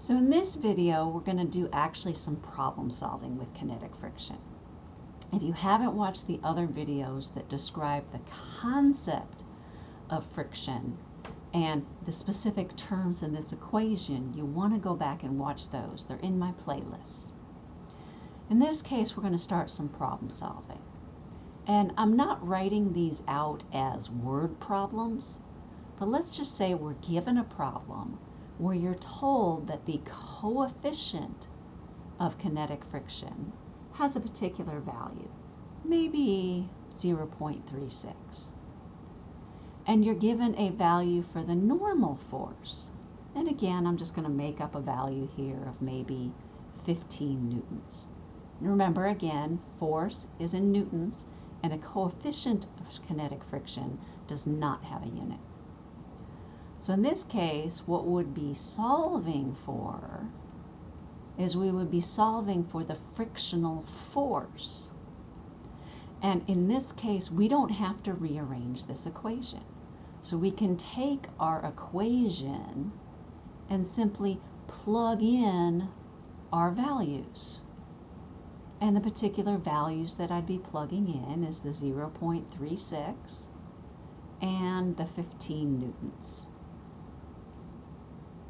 So in this video, we're going to do actually some problem solving with kinetic friction. If you haven't watched the other videos that describe the concept of friction and the specific terms in this equation, you want to go back and watch those. They're in my playlist. In this case, we're going to start some problem solving. And I'm not writing these out as word problems, but let's just say we're given a problem where you're told that the coefficient of kinetic friction has a particular value, maybe 0.36. And you're given a value for the normal force. And again, I'm just going to make up a value here of maybe 15 newtons. Remember again, force is in newtons and a coefficient of kinetic friction does not have a unit. So in this case, what would be solving for is we would be solving for the frictional force. And in this case, we don't have to rearrange this equation. So we can take our equation and simply plug in our values. And the particular values that I'd be plugging in is the 0.36 and the 15 newtons.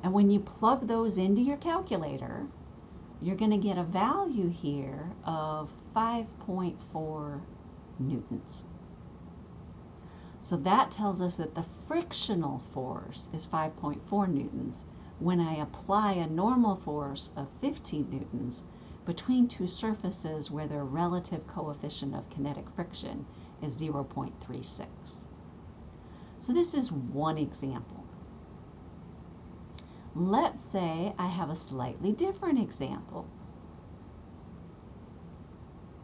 And when you plug those into your calculator, you're going to get a value here of 5.4 newtons. So that tells us that the frictional force is 5.4 newtons when I apply a normal force of 15 newtons between two surfaces where their relative coefficient of kinetic friction is 0.36. So this is one example. Let's say I have a slightly different example.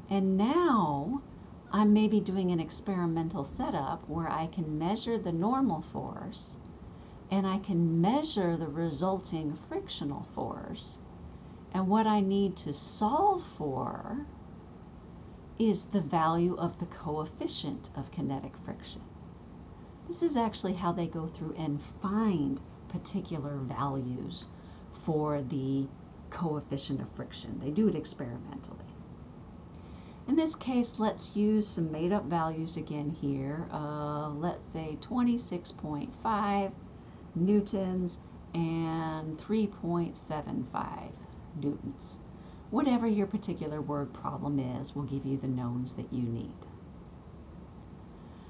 And now I'm maybe doing an experimental setup where I can measure the normal force and I can measure the resulting frictional force. And what I need to solve for is the value of the coefficient of kinetic friction. This is actually how they go through and find particular values for the coefficient of friction. They do it experimentally. In this case, let's use some made up values again here. Uh, let's say 26.5 newtons and 3.75 newtons. Whatever your particular word problem is will give you the knowns that you need.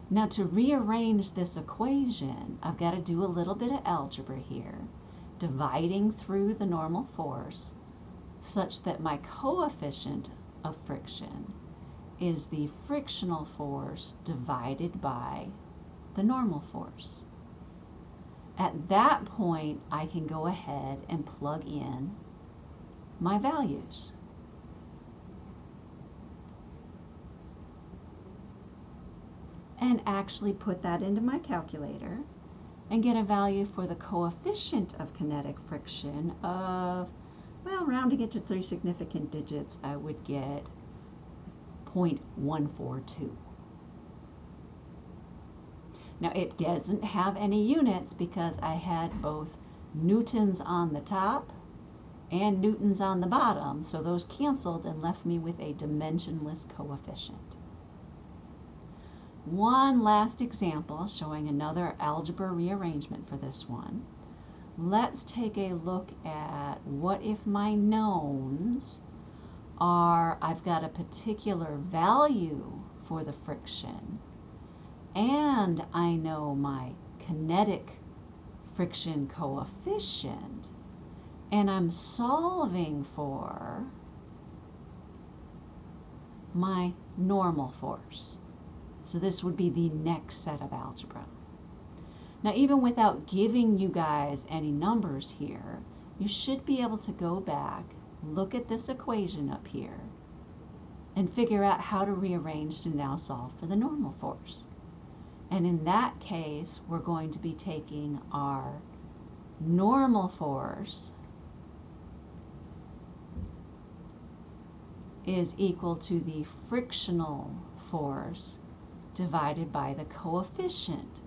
Now to rearrange this equation, I've got to do a little bit of algebra here, dividing through the normal force such that my coefficient of friction is the frictional force divided by the normal force. At that point, I can go ahead and plug in my values. And actually put that into my calculator and get a value for the coefficient of kinetic friction of, well, rounding it to three significant digits, I would get 0.142. Now it doesn't have any units because I had both newtons on the top and newtons on the bottom, so those canceled and left me with a dimensionless coefficient. One last example showing another algebra rearrangement for this one. Let's take a look at what if my knowns are, I've got a particular value for the friction and I know my kinetic friction coefficient and I'm solving for my normal force. So this would be the next set of algebra. Now even without giving you guys any numbers here, you should be able to go back, look at this equation up here, and figure out how to rearrange to now solve for the normal force. And in that case, we're going to be taking our normal force is equal to the frictional force divided by the coefficient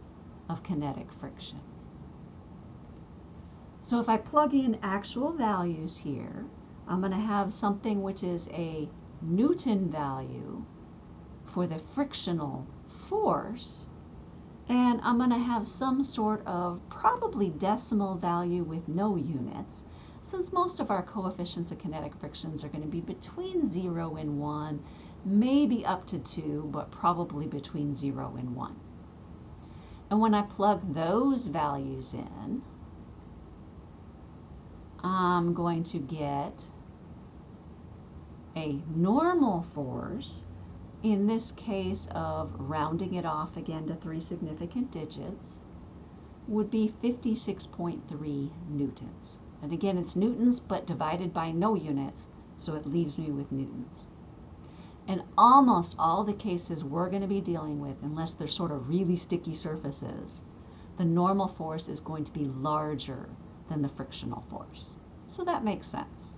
of kinetic friction. So if I plug in actual values here, I'm going to have something which is a Newton value for the frictional force, and I'm going to have some sort of probably decimal value with no units, since most of our coefficients of kinetic frictions are going to be between 0 and 1, maybe up to 2, but probably between 0 and 1. And when I plug those values in, I'm going to get a normal force, in this case of rounding it off again to three significant digits, would be 56.3 newtons. And again, it's newtons, but divided by no units, so it leaves me with newtons. In almost all the cases we're going to be dealing with, unless they're sort of really sticky surfaces, the normal force is going to be larger than the frictional force. So that makes sense.